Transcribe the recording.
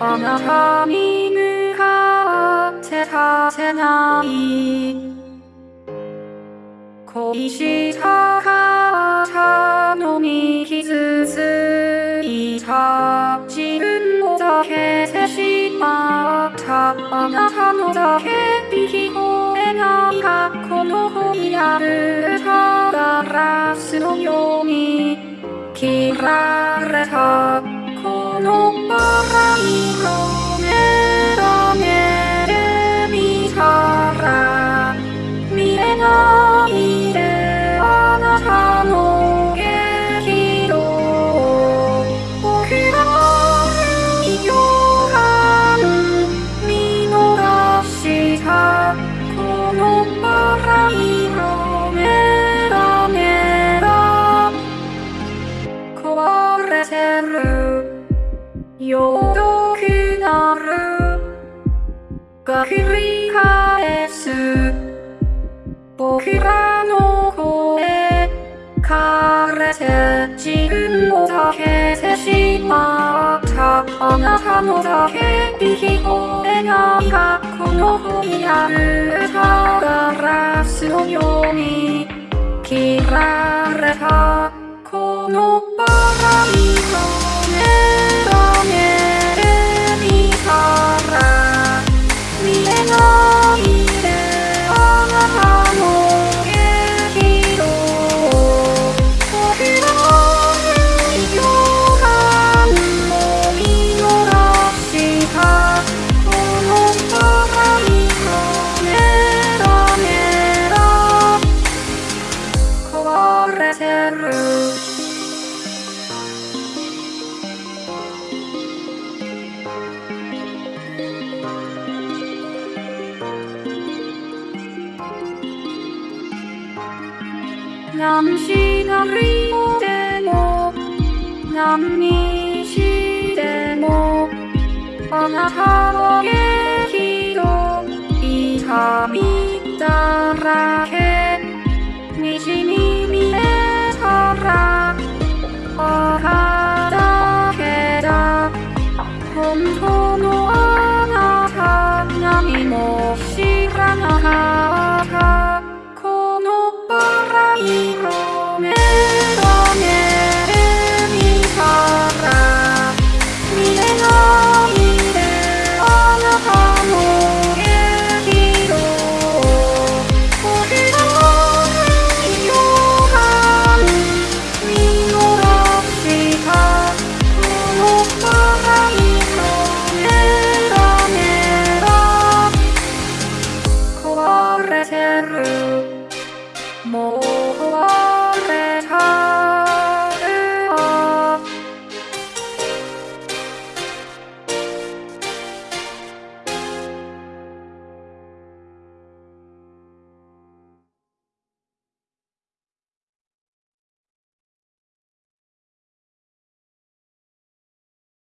あなたに向かってさせない恋したかったのに傷ついた自分をだけてしまったあなたのだけ聞こえない過去の本やる歌ガラスのように切られた れるよどくなるが繰り返す僕らの声枯れて自分をだけてしまったあなたのだけ聞こえないがこの本やる歌ガラスのように切られたこのバ home. 何しなりでも何にしてもあなたの激動痛み